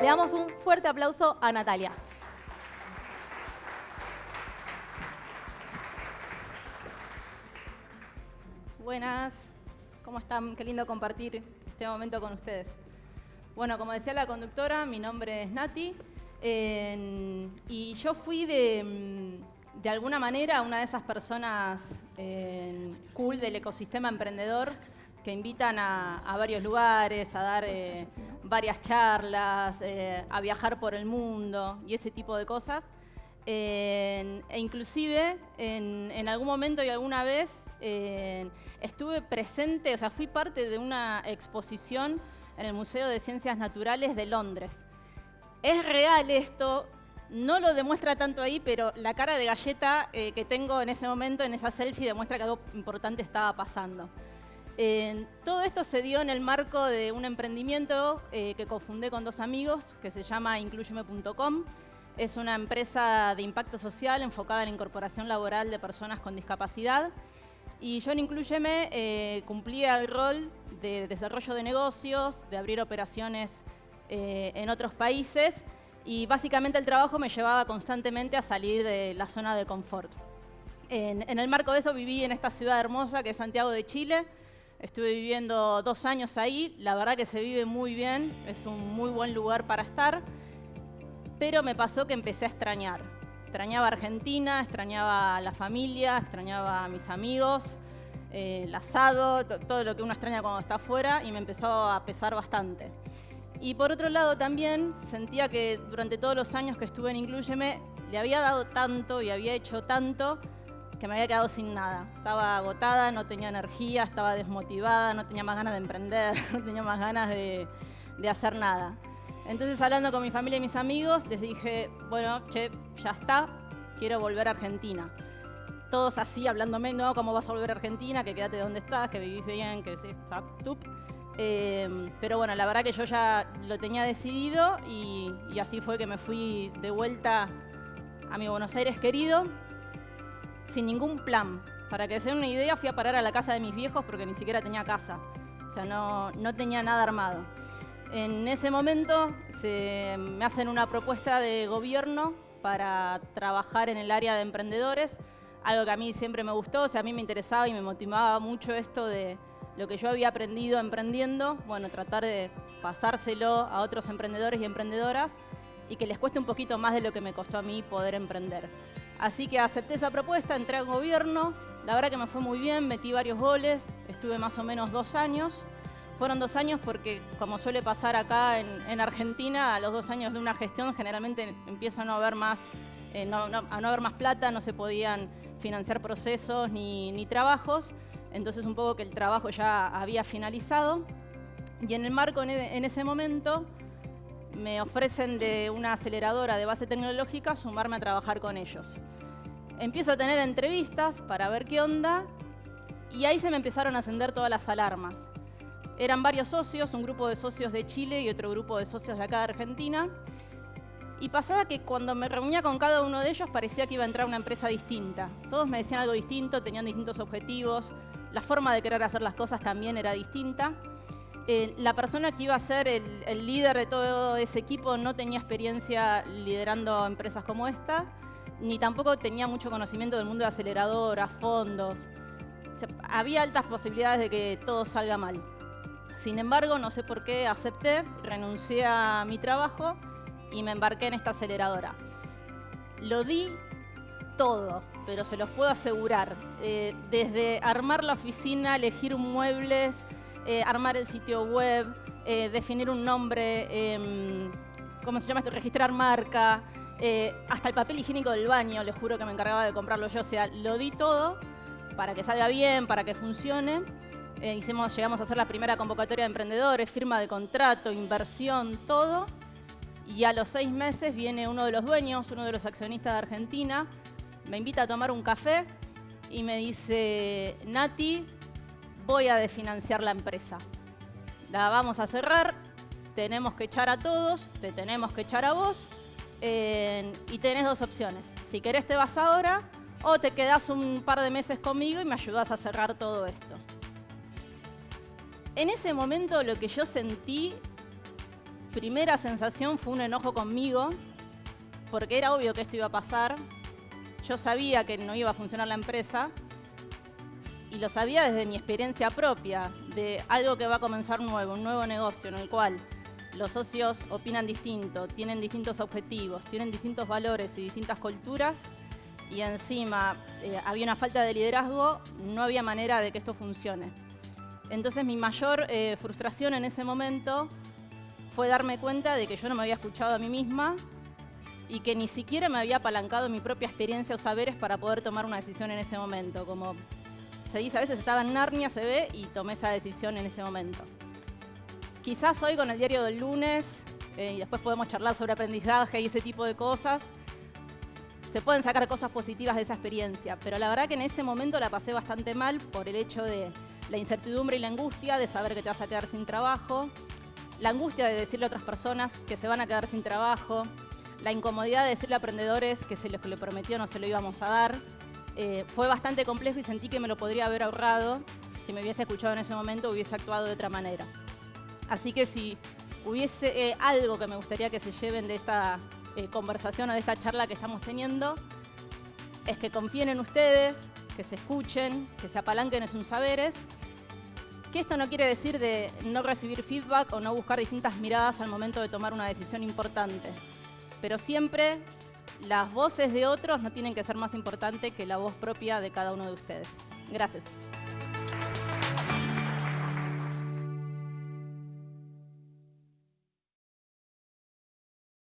Le damos un fuerte aplauso a Natalia. Buenas, ¿cómo están? Qué lindo compartir este momento con ustedes. Bueno, como decía la conductora, mi nombre es Nati y yo fui de, de, alguna manera una de esas personas cool del ecosistema emprendedor que invitan a, varios lugares, a dar eh, varias charlas, eh, a viajar por el mundo y ese tipo de cosas. e inclusive en, algún momento y alguna vez estuve presente, o sea, fui parte de una exposición en el Museo de Ciencias Naturales de Londres. Es real esto, no lo demuestra tanto ahí, pero la cara de galleta eh, que tengo en ese momento, en esa selfie, demuestra que algo importante estaba pasando. Todo esto se dio en el marco de un emprendimiento eh, que cofundé con dos amigos, que se llama incluyeme.com. Es una empresa de impacto social enfocada en la incorporación laboral de personas con discapacidad. Y yo en Incluyeme eh, cumplía el rol de desarrollo de negocios, de abrir operaciones eh, en otros países y básicamente el trabajo me llevaba constantemente a salir de la zona de confort. En, en, el marco de eso viví en esta ciudad hermosa que es Santiago de Chile. Estuve viviendo dos años ahí, la verdad que se vive muy bien, es un muy buen lugar para estar, pero me pasó que empecé a extrañar. Extrañaba Argentina, extrañaba la familia, extrañaba a mis amigos, eh, el asado, todo lo que uno extraña cuando está afuera y me empezó a pesar bastante. Y por otro lado también sentía que durante todos los años que estuve en Incluyeme le había dado tanto y había hecho tanto que me había quedado sin nada. Estaba agotada, no tenía energía, estaba desmotivada, no tenía más ganas de emprender, no tenía más ganas de, de hacer nada. Entonces, hablando con mi familia y mis amigos, les dije, bueno, che, ya está, quiero volver a Argentina. Todos así, hablándome, no, ¿cómo vas a volver a Argentina? Que quédate donde estás, que vivís bien, que sí, está, tup. Em, pero bueno, la verdad que yo ya lo tenía decidido y, y así fue que me fui de vuelta a mi Buenos Aires querido, sin ningún plan. Para que se den una idea, fui a parar a la casa de mis viejos porque ni siquiera tenía casa. O sea, no, no tenía nada armado. En ese momento se me hacen una propuesta de gobierno para trabajar en el área de emprendedores, algo que a mí siempre me gustó, o sea, a mí me interesaba y me motivaba mucho esto de lo que yo había aprendido emprendiendo, bueno, tratar de pasárselo a otros emprendedores y emprendedoras y que les cueste un poquito más de lo que me costó a mí poder emprender. Así que acepté esa propuesta, entré al gobierno, la verdad que me fue muy bien, metí varios goles, estuve más o menos dos años, fueron dos años porque, como suele pasar acá en, Argentina, a los dos años de una gestión generalmente empieza a no haber más, eh, a no haber más plata, no se podían financiar procesos ni, trabajos, entonces un poco que el trabajo ya había finalizado. Y en el marco, en ese momento, me ofrecen de una aceleradora de base tecnológica sumarme a trabajar con ellos. Empiezo a tener entrevistas para ver qué onda y ahí se me empezaron a encender todas las alarmas. Eran varios socios, un grupo de socios de Chile y otro grupo de socios de acá de Argentina. Y pasaba que cuando me reunía con cada uno de ellos parecía que iba a entrar una empresa distinta. Todos me decían algo distinto, tenían distintos objetivos, la forma de querer hacer las cosas también era distinta. Eh, la persona que iba a ser el, líder de todo ese equipo no tenía experiencia liderando empresas como esta, ni tampoco tenía mucho conocimiento del mundo de aceleradoras, fondos. había altas posibilidades de que todo salga mal. Sin embargo, no sé por qué acepté, renuncié a mi trabajo y me embarqué en esta aceleradora. Lo di todo, pero se los puedo asegurar. Eh, desde armar la oficina, elegir muebles, eh, armar el sitio web, eh, definir un nombre, em, ¿cómo se llama esto? Registrar marca, hasta el papel higiénico del baño, les juro que me encargaba de comprarlo yo. O sea, lo di todo para que salga bien, para que funcione eh, hicimos, llegamos a hacer la primera convocatoria de emprendedores, firma de contrato, inversión, todo. Y a los seis meses viene uno de los dueños, uno de los accionistas de Argentina, me invita a tomar un café y me dice, Nati, voy a desfinanciar la empresa. La vamos a cerrar, tenemos que echar a todos, te tenemos que echar a vos, y tenés dos opciones. Si querés te vas ahora o te quedás un par de meses conmigo y me ayudás a cerrar todo esto. En ese momento lo que yo sentí primera sensación fue un enojo conmigo, porque era obvio que esto iba a pasar. Yo sabía que no iba a funcionar la empresa y lo sabía desde mi experiencia propia, de algo que va a comenzar nuevo, un nuevo negocio en el cual los socios opinan distinto, tienen distintos objetivos, tienen distintos valores y distintas culturas y encima eh, había una falta de liderazgo, no había manera de que esto funcione. Entonces mi mayor eh, frustración en ese momento fue darme cuenta de que yo no me había escuchado a mí misma y que ni siquiera me había apalancado mi propia experiencia o saberes para poder tomar una decisión en ese momento. Como se dice, a veces estaba en Narnia, se ve, y tomé esa decisión en ese momento. Quizás hoy con el diario del lunes, eh, y después podemos charlar sobre aprendizaje y ese tipo de cosas, se pueden sacar cosas positivas de esa experiencia, pero la verdad que en ese momento la pasé bastante mal por el hecho de la incertidumbre y la angustia de saber que te vas a quedar sin trabajo, la angustia de decirle a otras personas que se van a quedar sin trabajo, la incomodidad de decirle a aprendedores que se lo que le prometió no se lo íbamos a dar. Eh, fue bastante complejo y sentí que me lo podría haber ahorrado si me hubiese escuchado en ese momento hubiese actuado de otra manera. Así que si hubiese eh, algo que me gustaría que se lleven de esta eh, conversación o de esta charla que estamos teniendo es que confíen en ustedes, que se escuchen, que se apalanquen en sus saberes. Que esto no quiere decir de no recibir feedback o no buscar distintas miradas al momento de tomar una decisión importante. Pero siempre las voces de otros no tienen que ser más importantes que la voz propia de cada uno de ustedes. Gracias.